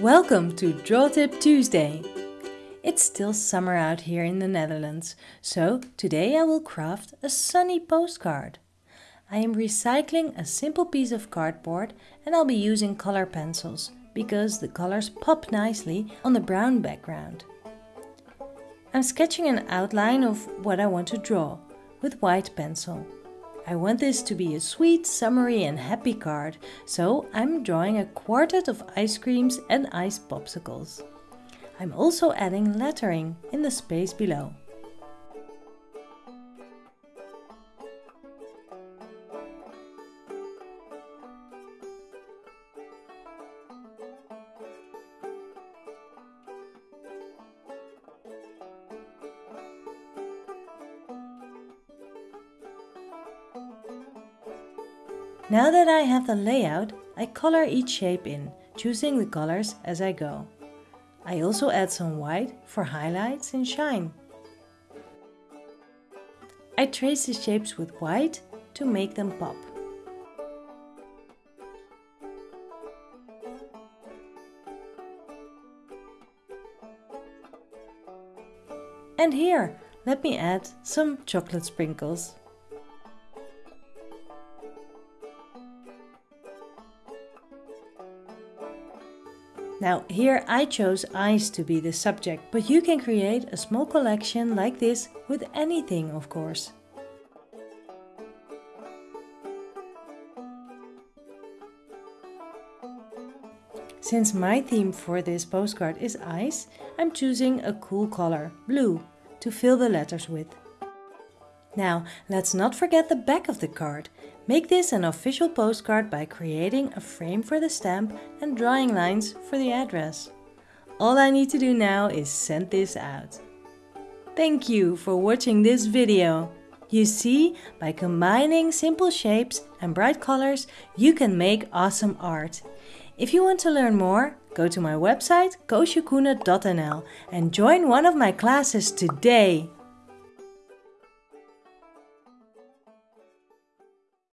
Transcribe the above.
Welcome to Draw Tip Tuesday. It's still summer out here in the Netherlands, so today I will craft a sunny postcard. I am recycling a simple piece of cardboard and I'll be using color pencils because the colors pop nicely on the brown background. I'm sketching an outline of what I want to draw with white pencil. I want this to be a sweet, summery and happy card, so I'm drawing a quartet of ice creams and ice popsicles. I'm also adding lettering in the space below. Now that I have the layout, I color each shape in, choosing the colors as I go. I also add some white for highlights and shine. I trace the shapes with white to make them pop. And here, let me add some chocolate sprinkles. Now here I chose ice to be the subject, but you can create a small collection like this with anything of course. Since my theme for this postcard is ice, I'm choosing a cool color, blue, to fill the letters with. Now, let's not forget the back of the card. Make this an official postcard by creating a frame for the stamp and drawing lines for the address. All I need to do now is send this out. Thank you for watching this video. You see, by combining simple shapes and bright colors, you can make awesome art. If you want to learn more, go to my website koosjekoene.nl and join one of my classes today.